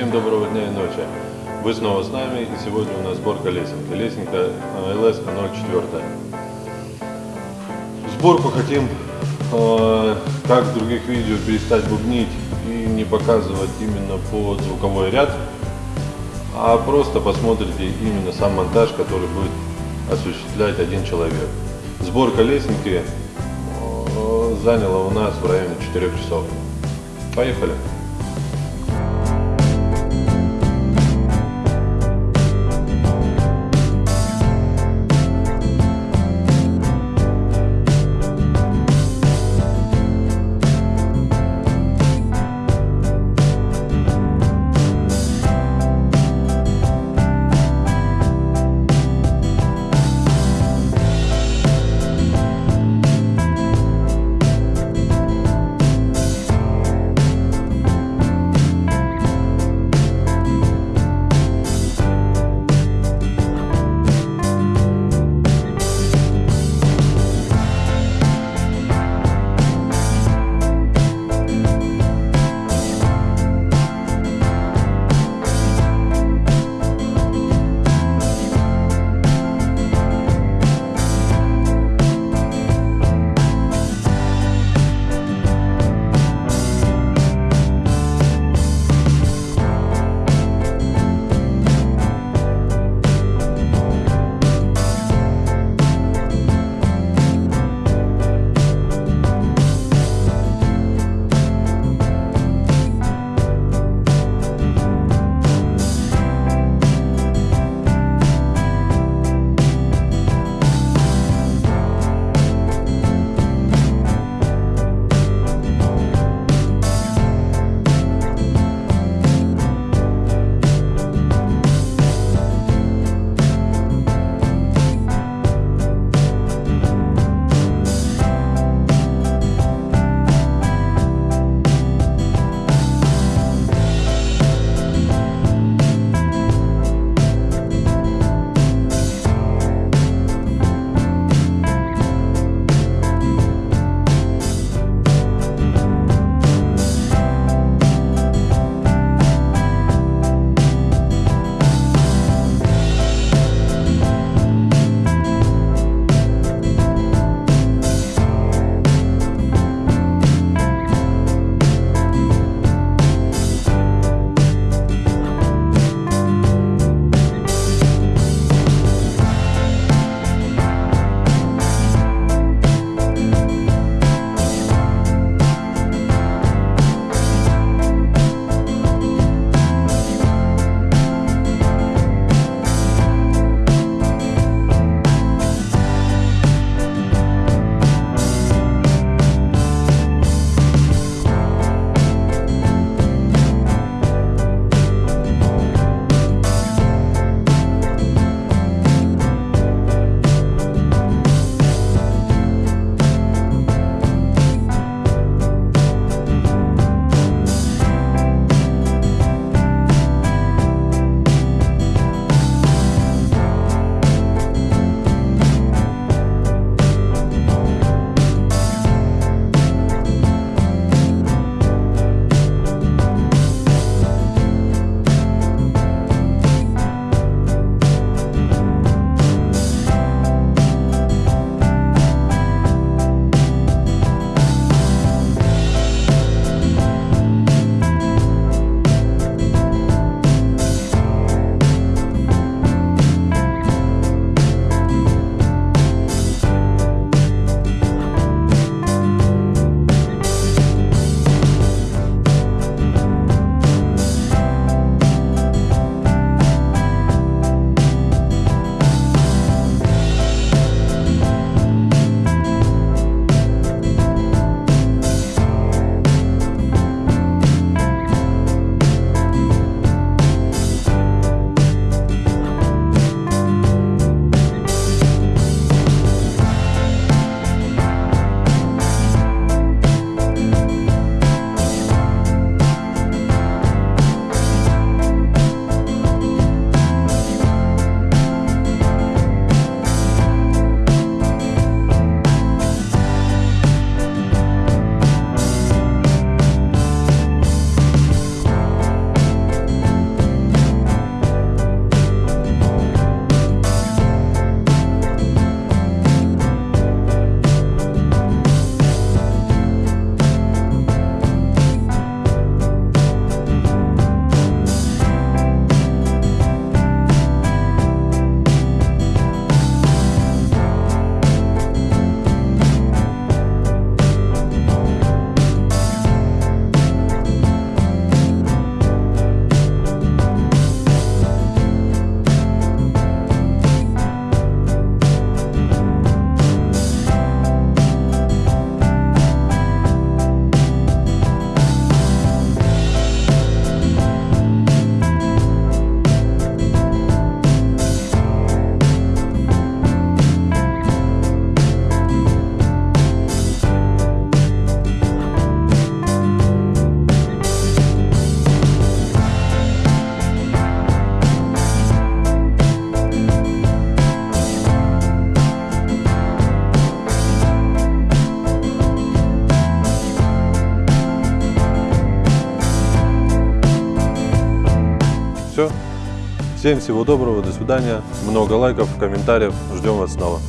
Всем доброго дня и ночи. Вы снова с нами, и сегодня у нас сборка лесенки. Лесенка ЛС 04. Сборку хотим, э, как в других видео, перестать бубнить и не показывать именно под звуковой ряд, а просто посмотрите именно сам монтаж, который будет осуществлять один человек. Сборка лесенки э, заняла у нас в районе 4 часов. Поехали! все. Всем всего доброго, до свидания. Много лайков, комментариев. Ждем вас снова.